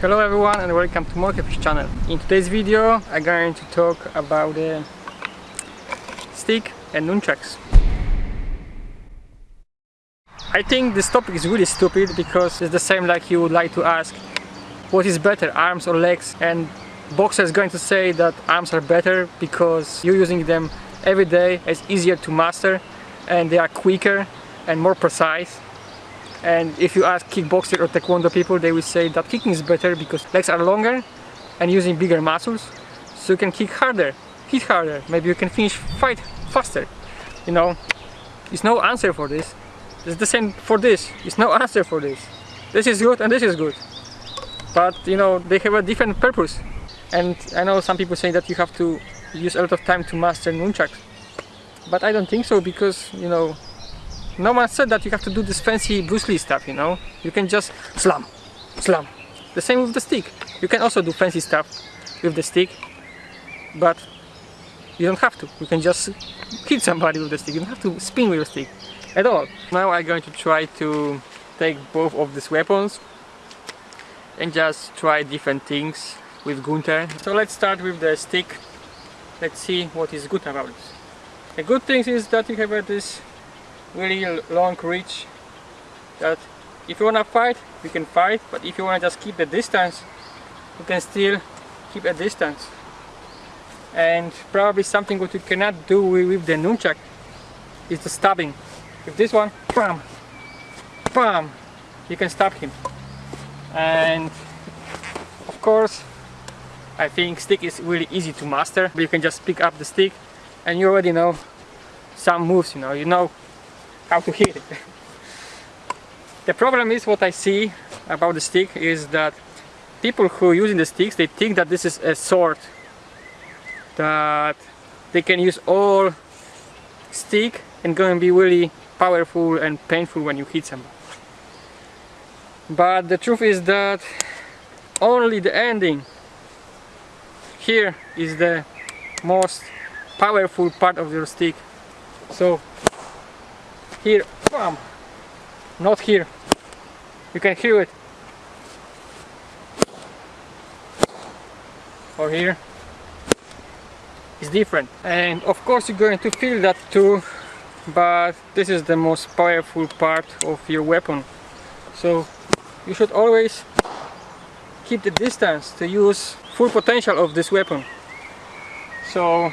Hello everyone and welcome to Monkeyfish channel. In today's video I'm going to talk about the stick and nunchucks. I think this topic is really stupid because it's the same like you would like to ask what is better, arms or legs and Boxer is going to say that arms are better because you're using them every day, it's easier to master and they are quicker and more precise and if you ask kickboxer or taekwondo people they will say that kicking is better because legs are longer and using bigger muscles so you can kick harder, hit harder, maybe you can finish fight faster. You know, there's no answer for this. It's the same for this, it's no answer for this. This is good and this is good. But you know they have a different purpose. And I know some people say that you have to use a lot of time to master nunchucks. But I don't think so because you know no one said that you have to do this fancy Bruce Lee stuff, you know? You can just slam, slam. The same with the stick. You can also do fancy stuff with the stick, but you don't have to. You can just hit somebody with the stick. You don't have to spin with the stick at all. Now I'm going to try to take both of these weapons and just try different things with Gunther. So let's start with the stick. Let's see what is good about it. The good thing is that you have this really long reach that if you want to fight you can fight but if you want to just keep the distance you can still keep a distance. And probably something what you cannot do with the nunchuck is the stabbing. With this one bam bam you can stab him. And of course I think stick is really easy to master. You can just pick up the stick and you already know some moves you know you know how to hit it. the problem is what I see about the stick is that people who are using the sticks they think that this is a sword that they can use all stick and going to be really powerful and painful when you hit somebody. But the truth is that only the ending here is the most powerful part of your stick. So here. Bam. Not here. You can hear it. Or here. It's different. And of course you're going to feel that too but this is the most powerful part of your weapon. So you should always keep the distance to use full potential of this weapon. So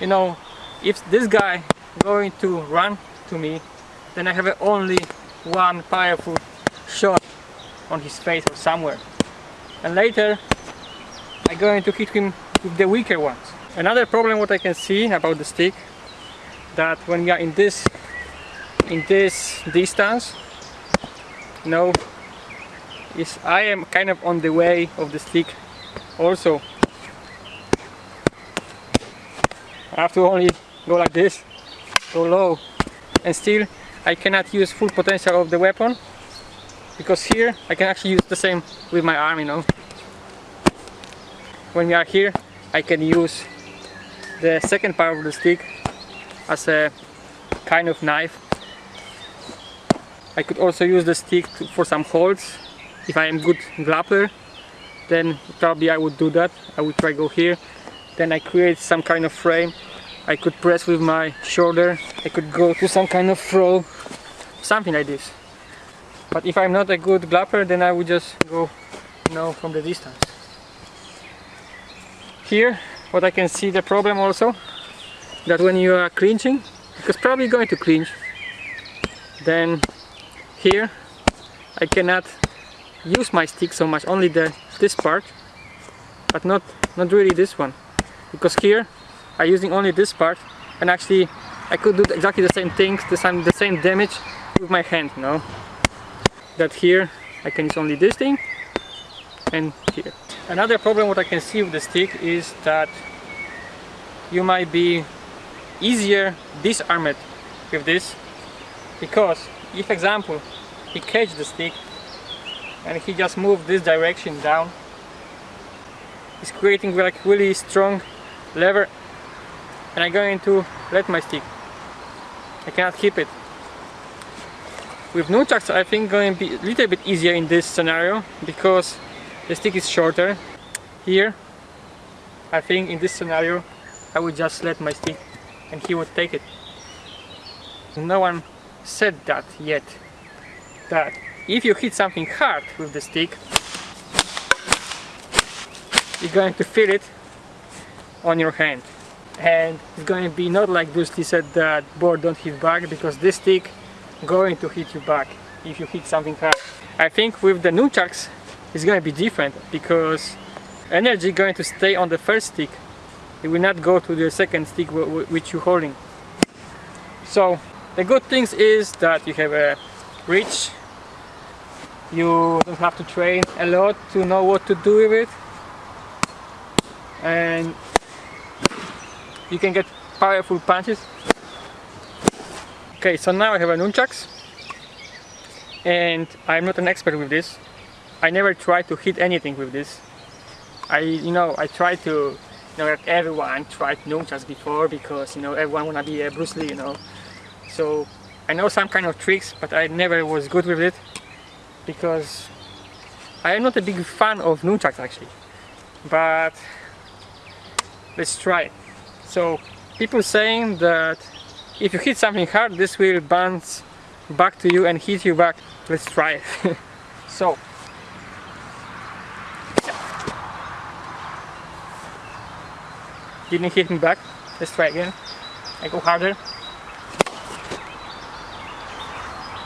you know if this guy going to run to me then I have only one powerful shot on his face or somewhere. And later I'm going to hit him with the weaker ones. Another problem what I can see about the stick that when we are in this in this distance you know is I am kind of on the way of the stick also. I have to only go like this go low and still I cannot use full potential of the weapon because here I can actually use the same with my arm you know. When we are here I can use the second part of the stick as a kind of knife. I could also use the stick to, for some holds. If I am good grappler then probably I would do that. I would try go here. Then I create some kind of frame I could press with my shoulder, I could go to some kind of throw, something like this. But if I'm not a good glapper, then I would just go, you know, from the distance. Here, what I can see the problem also, that when you are clinching, because probably going to clinch, then here I cannot use my stick so much, only the this part, but not not really this one, because here are using only this part and actually I could do exactly the same things, the same, the same damage with my hand, you know. That here I can use only this thing and here. Another problem what I can see with the stick is that you might be easier disarmed with this because if example he catch the stick and he just move this direction down he's creating like really strong lever and I'm going to let my stick. I cannot keep it. With nunchucks I think going to be a little bit easier in this scenario because the stick is shorter. Here, I think in this scenario, I would just let my stick and he would take it. No one said that yet, that if you hit something hard with the stick, you're going to feel it on your hand. And it's going to be not like Bruce Lee said that board don't hit back because this stick going to hit you back if you hit something hard. I think with the nunchucks it's going to be different because energy going to stay on the first stick. It will not go to the second stick which you're holding. So the good things is that you have a reach. You don't have to train a lot to know what to do with it. And you can get powerful punches. Okay, so now I have a nunchucks and I'm not an expert with this. I never tried to hit anything with this. I, you know, I tried to, you know, like everyone tried nunchucks before because, you know, everyone wanna be a Bruce Lee, you know. So I know some kind of tricks, but I never was good with it because I am not a big fan of nunchucks actually. But let's try. So people saying that if you hit something hard, this will bounce back to you and hit you back. Let's try it. so didn't hit me back. Let's try again. I go harder.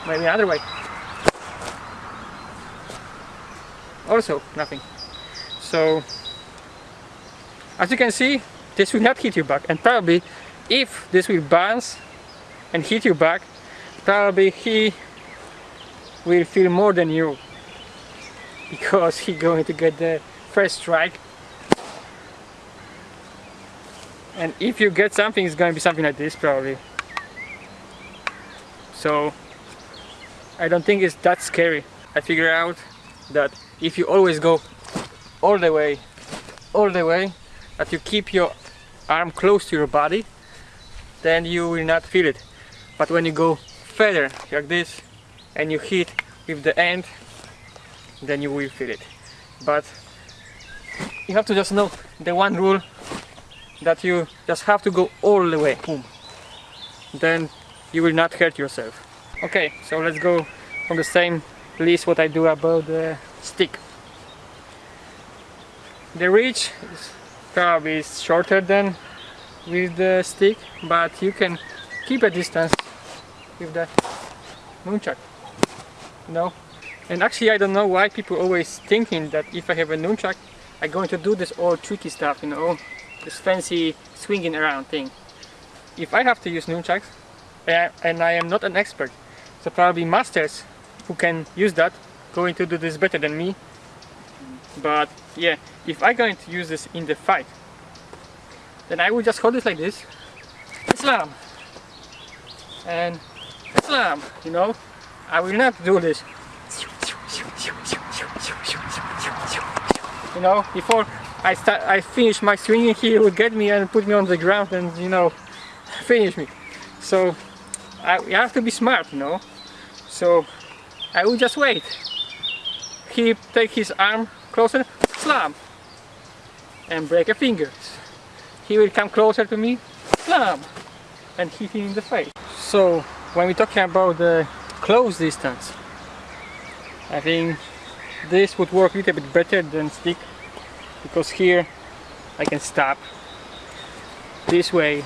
Maybe another way. Also nothing. So as you can see this will not hit you back. And probably if this will bounce and hit you back probably he will feel more than you. Because he going to get the first strike. And if you get something it's going to be something like this probably. So I don't think it's that scary. I figure out that if you always go all the way all the way that you keep your arm close to your body then you will not feel it. But when you go further like this and you hit with the end then you will feel it. But you have to just know the one rule that you just have to go all the way. Boom. Then you will not hurt yourself. Okay so let's go from the same list what I do about the stick. The reach is probably shorter than with the stick but you can keep a distance with the nunchuck. Know and actually I don't know why people always thinking that if I have a nunchuck I'm going to do this all tricky stuff you know this fancy swinging around thing. If I have to use nunchucks eh, and I am not an expert so probably masters who can use that going to do this better than me but yeah if I'm going to use this in the fight then I will just hold it like this. Slam and slam you know I will not do this. You know before I start I finish my swinging he will get me and put me on the ground and you know finish me. So I, you have to be smart you know. So I will just wait. He take his arm closer. Slam. And break a finger he will come closer to me, slam, and hit him in the face. So when we're talking about the close distance, I think this would work a little bit better than stick because here I can stop. This way,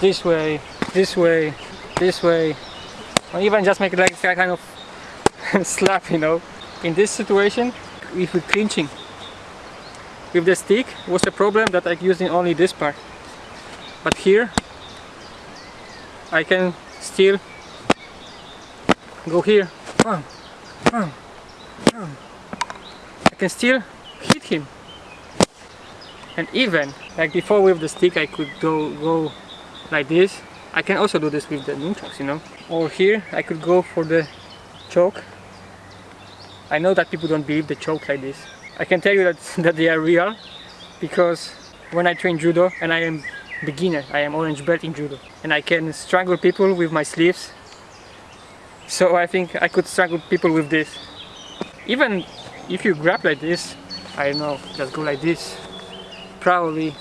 this way, this way, this way, or even just make it like kind of slap, you know. In this situation, if we're clinching. With the stick was a problem that I'm using only this part. But here I can still go here. I can still hit him. And even like before with the stick I could go, go like this. I can also do this with the nunchucks you know. Or here I could go for the choke I know that people don't believe the choke like this. I can tell you that, that they are real because when I train judo and I am beginner, I am orange belt in judo and I can strangle people with my sleeves. So I think I could strangle people with this. Even if you grab like this I don't know just go like this probably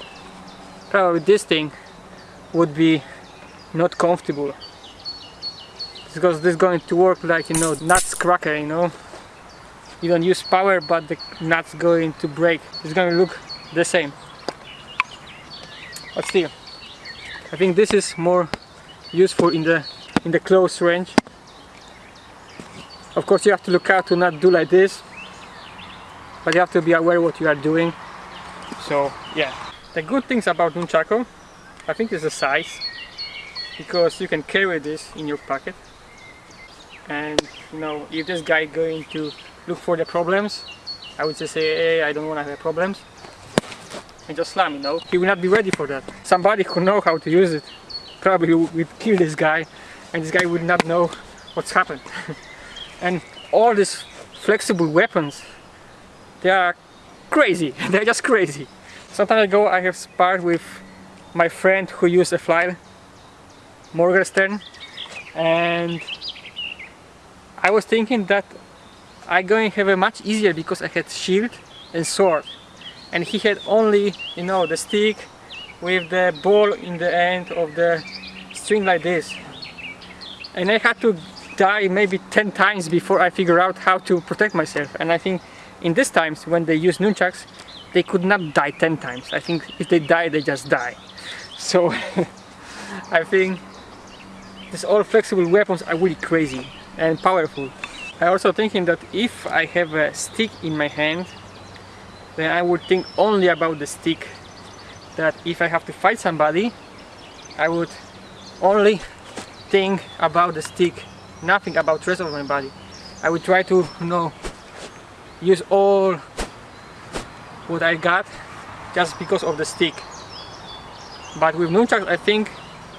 probably this thing would be not comfortable. Because this is going to work like you know nuts cracker you know you don't use power but the nuts going to break. It's going to look the same. But still I think this is more useful in the in the close range. Of course you have to look out to not do like this but you have to be aware what you are doing. So yeah. The good things about nunchaku I think is the size because you can carry this in your pocket. And you know if this guy going to look for the problems. I would just say hey I don't want to have problems. And just slam you know. He will not be ready for that. Somebody who know how to use it. Probably would kill this guy and this guy would not know what's happened. And all these flexible weapons they are crazy. They're just crazy. Some time ago I have sparred with my friend who used a fly Morgenstern and I was thinking that I going have a much easier because I had shield and sword. And he had only you know the stick with the ball in the end of the string like this. And I had to die maybe 10 times before I figure out how to protect myself. And I think in these times when they use nunchucks they could not die 10 times. I think if they die they just die. So I think these all flexible weapons are really crazy and powerful. I also thinking that if I have a stick in my hand then I would think only about the stick. That if I have to fight somebody I would only think about the stick nothing about rest of my body. I would try to you know use all what I got just because of the stick. But with nunchucks I think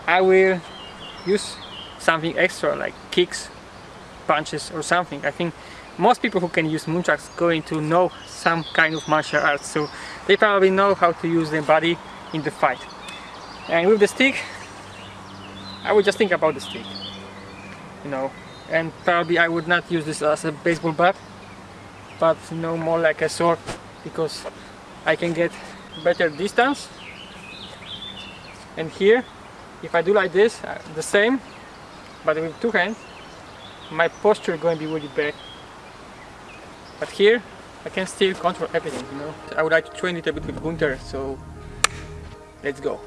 I will use something extra like kicks punches or something. I think most people who can use nunchucks going to know some kind of martial arts, so they probably know how to use their body in the fight. And with the stick, I would just think about the stick, you know, and probably I would not use this as a baseball bat, but you know, more like a sword, because I can get better distance. And here, if I do like this, uh, the same, but with two hands, my posture going to be really bad. But here, I can still control everything, you know. I would like to train it a bit with Gunter, so let's go.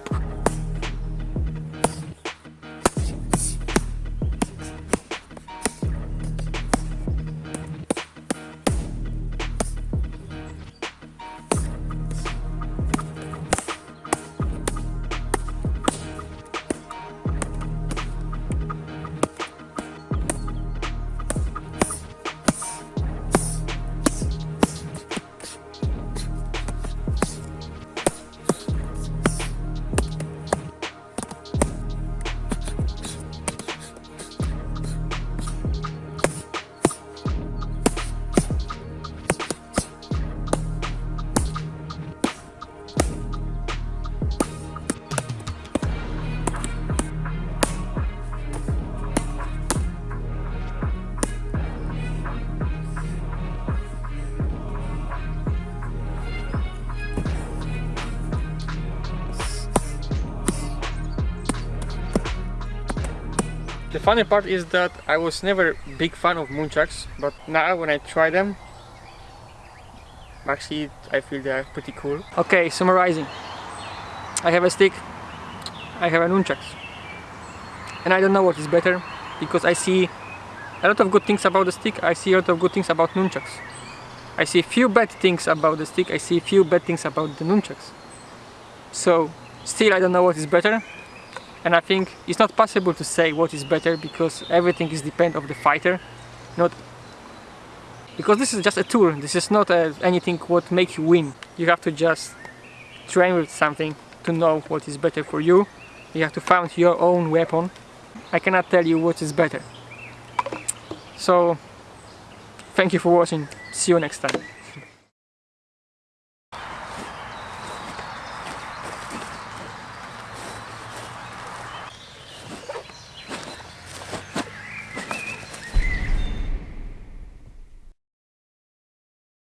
Funny part is that I was never big fan of nunchucks, but now when I try them, actually I feel they are pretty cool. Okay, summarizing. I have a stick, I have a nunchucks. And I don't know what is better, because I see a lot of good things about the stick, I see a lot of good things about nunchucks. I see a few bad things about the stick, I see few bad things about the nunchucks. So, still I don't know what is better, and I think it's not possible to say what is better because everything is depend of the fighter not because this is just a tool this is not a, anything what make you win. You have to just train with something to know what is better for you. You have to find your own weapon. I cannot tell you what is better. So thank you for watching. See you next time